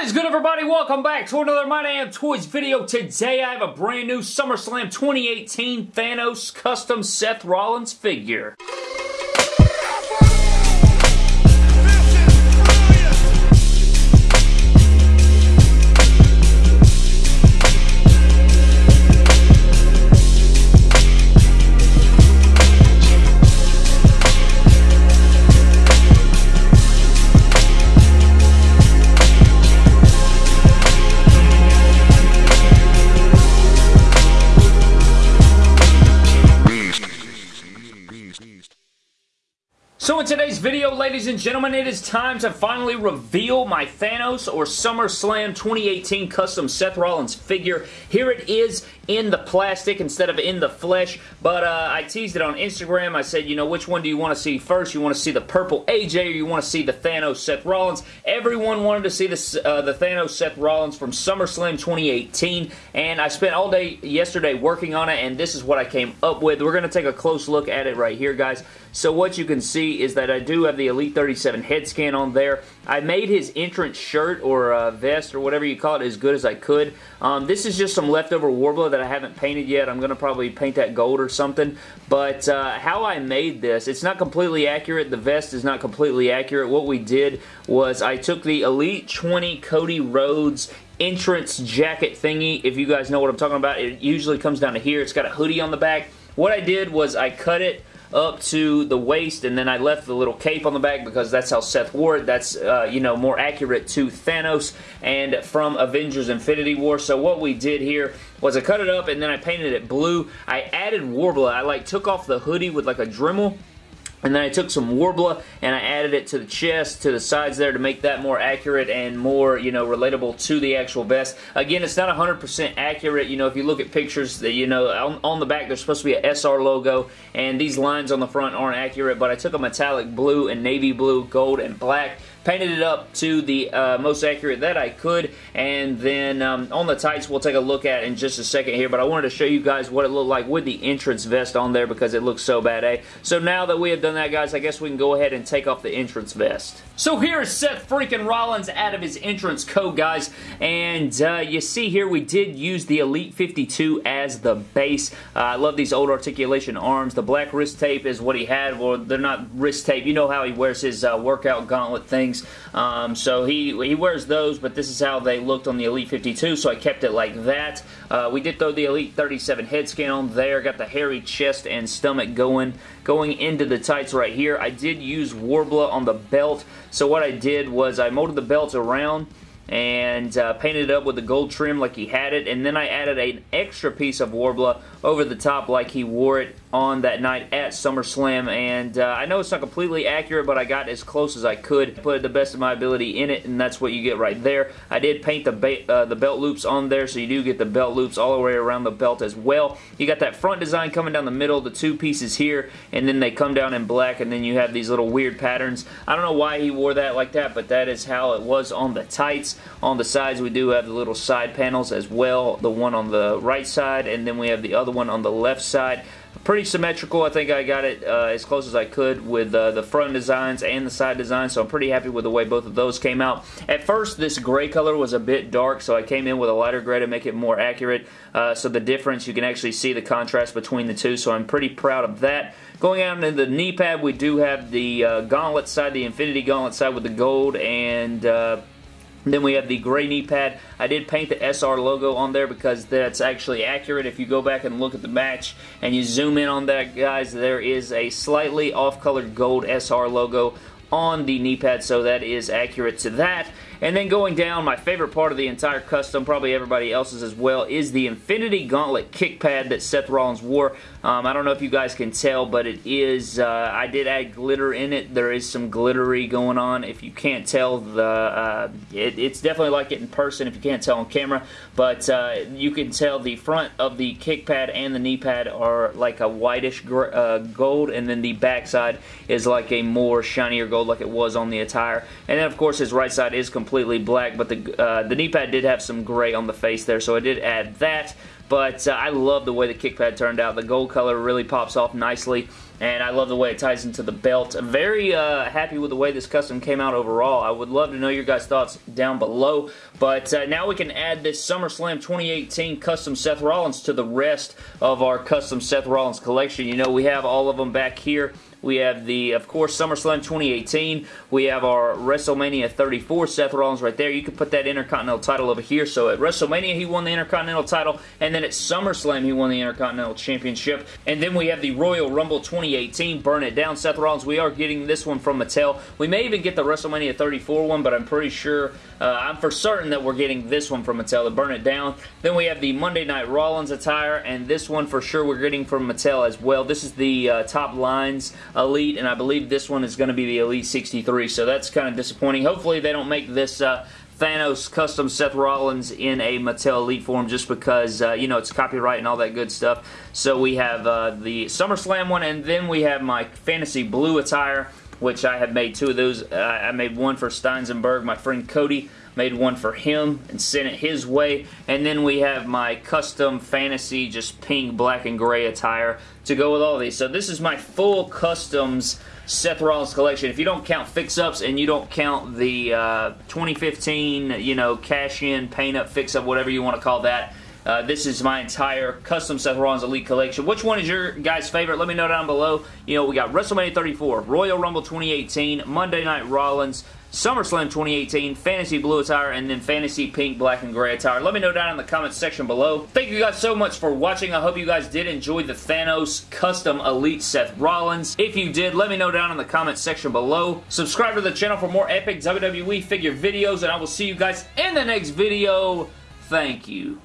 What is good everybody? Welcome back to another My Damn Toys video. Today I have a brand new SummerSlam 2018 Thanos custom Seth Rollins figure. So in today's video, ladies and gentlemen, it is time to finally reveal my Thanos or SummerSlam 2018 custom Seth Rollins figure. Here it is in the plastic instead of in the flesh, but uh, I teased it on Instagram. I said, you know, which one do you want to see first? You want to see the purple AJ or you want to see the Thanos Seth Rollins? Everyone wanted to see the, uh, the Thanos Seth Rollins from SummerSlam 2018, and I spent all day yesterday working on it, and this is what I came up with. We're going to take a close look at it right here, guys. So what you can see is that I do have the Elite 37 head scan on there. I made his entrance shirt or uh, vest or whatever you call it as good as I could. Um, this is just some leftover Worbla that I haven't painted yet. I'm going to probably paint that gold or something. But uh, how I made this, it's not completely accurate. The vest is not completely accurate. What we did was I took the Elite 20 Cody Rhodes entrance jacket thingy. If you guys know what I'm talking about, it usually comes down to here. It's got a hoodie on the back. What I did was I cut it up to the waist, and then I left the little cape on the back because that's how Seth wore it. That's, uh, you know, more accurate to Thanos and from Avengers Infinity War. So what we did here was I cut it up, and then I painted it blue. I added Worbla. I, like, took off the hoodie with, like, a Dremel, and then I took some Worbla and I added it to the chest, to the sides there to make that more accurate and more, you know, relatable to the actual vest. Again, it's not 100% accurate. You know, if you look at pictures, that you know, on, on, the back there's supposed to be a SR logo and these lines on the front aren't accurate, but I took a metallic blue and navy blue, gold, and black painted it up to the uh, most accurate that I could, and then um, on the tights we'll take a look at in just a second here, but I wanted to show you guys what it looked like with the entrance vest on there because it looks so bad, eh? So now that we have done that, guys, I guess we can go ahead and take off the entrance vest. So here is Seth freaking Rollins out of his entrance coat, guys, and uh, you see here we did use the Elite 52 as the base. Uh, I love these old articulation arms. The black wrist tape is what he had. Well, they're not wrist tape. You know how he wears his uh, workout gauntlet thing Um, so he, he wears those, but this is how they looked on the Elite 52, so I kept it like that. Uh, we did throw the Elite 37 head scan on there, got the hairy chest and stomach going, going into the tights right here. I did use Worbla on the belt, so what I did was I molded the belt around and uh, painted it up with the gold trim like he had it and then I added an extra piece of Worbla over the top like he wore it on that night at SummerSlam and uh, I know it's not completely accurate but I got as close as I could. Put the best of my ability in it and that's what you get right there. I did paint the, uh, the belt loops on there so you do get the belt loops all the way around the belt as well. You got that front design coming down the middle the two pieces here and then they come down in black and then you have these little weird patterns. I don't know why he wore that like that but that is how it was on the tights. On the sides we do have the little side panels as well the one on the right side and then we have the other one on the left side pretty symmetrical. I think I got it uh, as close as I could with uh, the front designs and the side designs, so I'm pretty happy with the way both of those came out. At first, this gray color was a bit dark, so I came in with a lighter gray to make it more accurate. Uh, so the difference, you can actually see the contrast between the two, so I'm pretty proud of that. Going out into the knee pad, we do have the uh, gauntlet side, the Infinity Gauntlet side with the gold and uh, then we have the gray knee pad. I did paint the SR logo on there because that's actually accurate. If you go back and look at the match and you zoom in on that, guys, there is a slightly off-colored gold SR logo on the knee pad, so that is accurate to that. And then going down, my favorite part of the entire custom, probably everybody else's as well, is the Infinity Gauntlet kick pad that Seth Rollins wore. Um, I don't know if you guys can tell, but it is, uh, I did add glitter in it. There is some glittery going on. If you can't tell, the uh, it, it's definitely like it in person if you can't tell on camera, but uh, you can tell the front of the kick pad and the knee pad are like a whitish uh, gold, and then the back side is like a more shinier gold like it was on the attire. And then, of course, his right side is completely completely black, but the, uh, the knee pad did have some gray on the face there, so I did add that. But uh, I love the way the kick pad turned out. The gold color really pops off nicely. And I love the way it ties into the belt. I'm very uh, happy with the way this custom came out overall. I would love to know your guys' thoughts down below, but uh, now we can add this SummerSlam 2018 custom Seth Rollins to the rest of our custom Seth Rollins collection. You know, we have all of them back here. We have the, of course, SummerSlam 2018. We have our WrestleMania 34 Seth Rollins right there. You can put that Intercontinental title over here. So at WrestleMania, he won the Intercontinental title, and then at SummerSlam, he won the Intercontinental Championship. And then we have the Royal Rumble 2018, Burn It Down Seth Rollins. We are getting this one from Mattel. We may even get the WrestleMania 34 one, but I'm pretty sure, uh, I'm for certain that we're getting this one from Mattel, the Burn It Down. Then we have the Monday Night Rollins attire, and this one for sure we're getting from Mattel as well. This is the uh, top lines Elite, and I believe this one is going to be the Elite 63, so that's kind of disappointing. Hopefully they don't make this uh, Thanos custom Seth Rollins in a Mattel Elite form just because, uh, you know, it's copyright and all that good stuff. So we have uh, the SummerSlam one, and then we have my Fantasy Blue attire, which I have made two of those. Uh, I made one for Steinsenberg, my friend Cody made one for him and sent it his way. And then we have my custom fantasy, just pink, black, and gray attire to go with all these. So this is my full customs Seth Rollins collection. If you don't count fix-ups and you don't count the uh, 2015, you know, cash-in, paint-up, fix-up, whatever you want to call that, uh, this is my entire custom Seth Rollins Elite collection. Which one is your guys' favorite? Let me know down below. You know, we got WrestleMania 34, Royal Rumble 2018, Monday Night Rollins, SummerSlam 2018, Fantasy Blue attire, and then Fantasy Pink, Black, and Gray attire. Let me know down in the comments section below. Thank you guys so much for watching. I hope you guys did enjoy the Thanos Custom Elite Seth Rollins. If you did, let me know down in the comments section below. Subscribe to the channel for more epic WWE figure videos, and I will see you guys in the next video. Thank you.